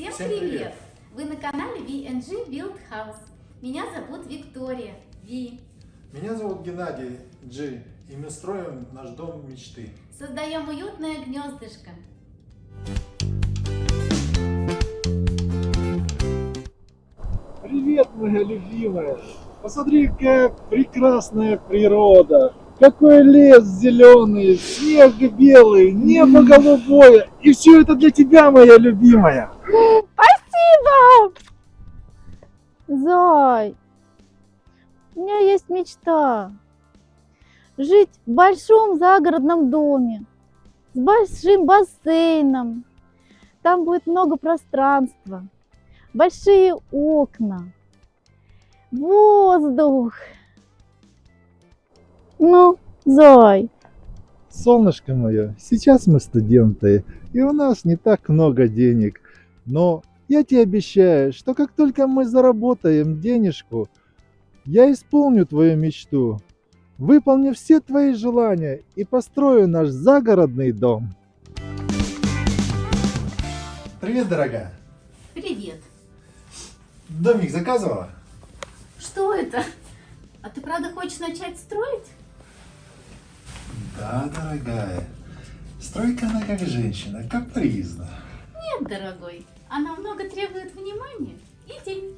Всем, Всем привет! привет! Вы на канале VNG Build House. Меня зовут Виктория, Ви. Меня зовут Геннадий, Джи. И мы строим наш дом мечты. Создаем уютное гнездышко. Привет, моя любимая! Посмотри, какая прекрасная природа! Какой лес зеленый, снег белый, небо голубое. И все это для тебя, моя любимая. Спасибо! Зай, у меня есть мечта. Жить в большом загородном доме, с большим бассейном. Там будет много пространства, большие окна, воздух. Ну, Зай. Солнышко мое, сейчас мы студенты, и у нас не так много денег. Но я тебе обещаю, что как только мы заработаем денежку, я исполню твою мечту, выполню все твои желания и построю наш загородный дом. Привет, дорогая. Привет. Домик заказывала? Что это? А ты правда хочешь начать строить? Да, дорогая. Стройка она как женщина, капризна. Нет, дорогой, она много требует внимания и денег.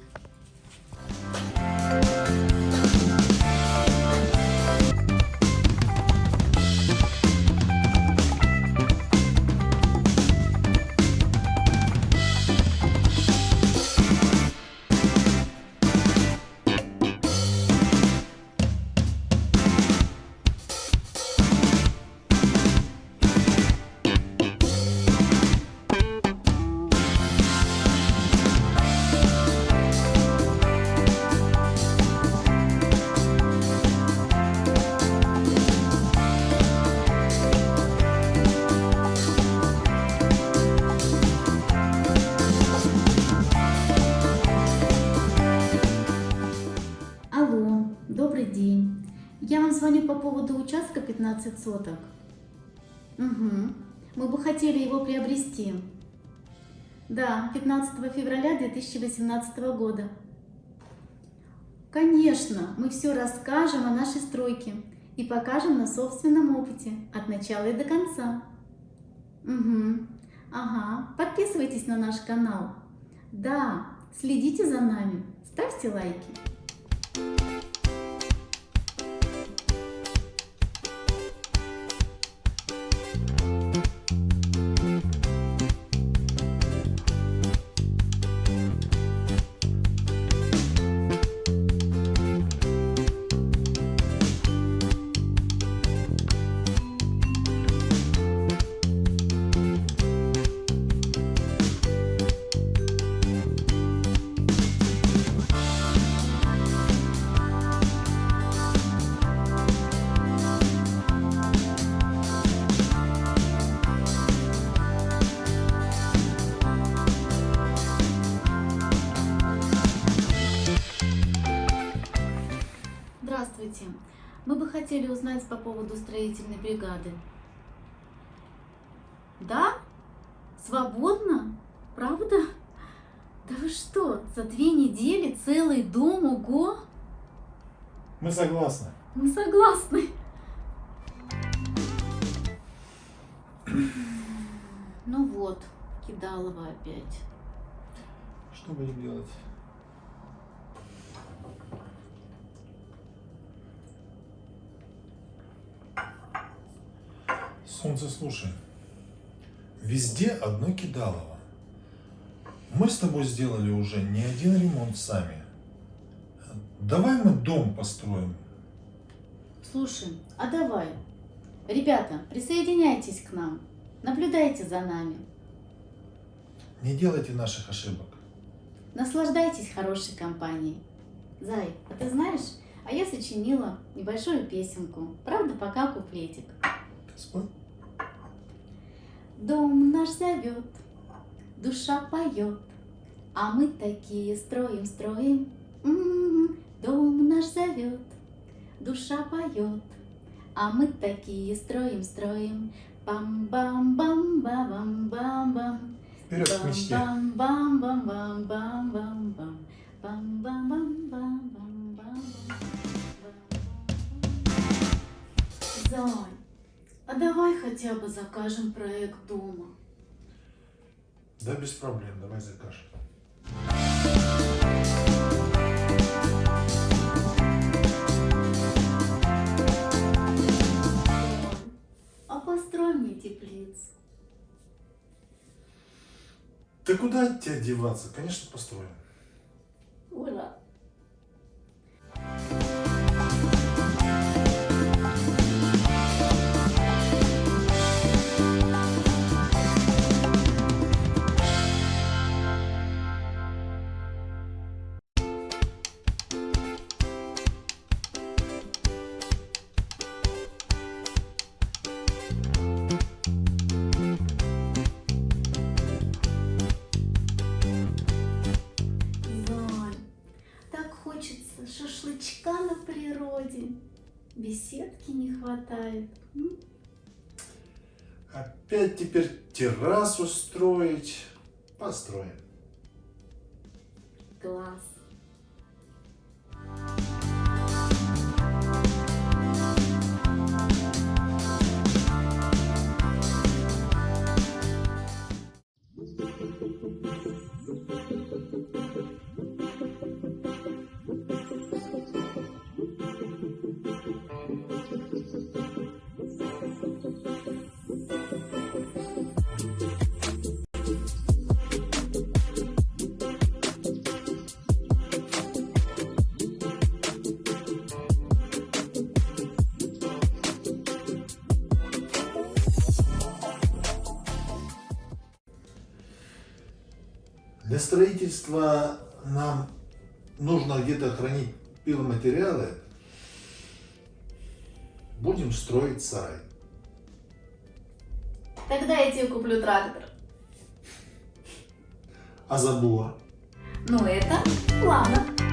Я вам звоню по поводу участка 15 соток. Угу. Мы бы хотели его приобрести. Да, 15 февраля 2018 года. Конечно, мы все расскажем о нашей стройке и покажем на собственном опыте, от начала и до конца. Угу. Ага, подписывайтесь на наш канал. Да, следите за нами, ставьте лайки. you Здравствуйте. Мы бы хотели узнать по поводу строительной бригады. Да? Свободно? Правда? Да вы что, за две недели целый дом, ого? Мы согласны. Мы согласны. Ну вот, Кидалова опять. Что будем делать? Солнце, слушай, везде одно кидалово. Мы с тобой сделали уже не один ремонт сами. Давай мы дом построим. Слушай, а давай. Ребята, присоединяйтесь к нам. Наблюдайте за нами. Не делайте наших ошибок. Наслаждайтесь хорошей компанией. Зай, а ты знаешь, а я сочинила небольшую песенку. Правда, пока куплетик. Спой. Дом наш зовет, душа поет, а мы такие строим, строим. М-м-м. Дом наш зовет, душа поет, а мы такие строим, строим. Бам-бам-бам-бам-бам-бам. Вперед к мечте. Бам-бам-бам-бам-бам-бам. Бам-бам-бам-бам-бам-бам. Зай, а давай хотя бы закажем проект дома. Да, без проблем, давай закажем. А построй мне теплицу. Ты куда от тебя деваться? Конечно, построим. Беседки не хватает. М? Опять теперь террасу строить. Построим. Класс. Для строительства нам нужно где-то хранить пиломатериалы. Будем строить сарай. Тогда я тебе куплю трактор. А забор? Ну это планах.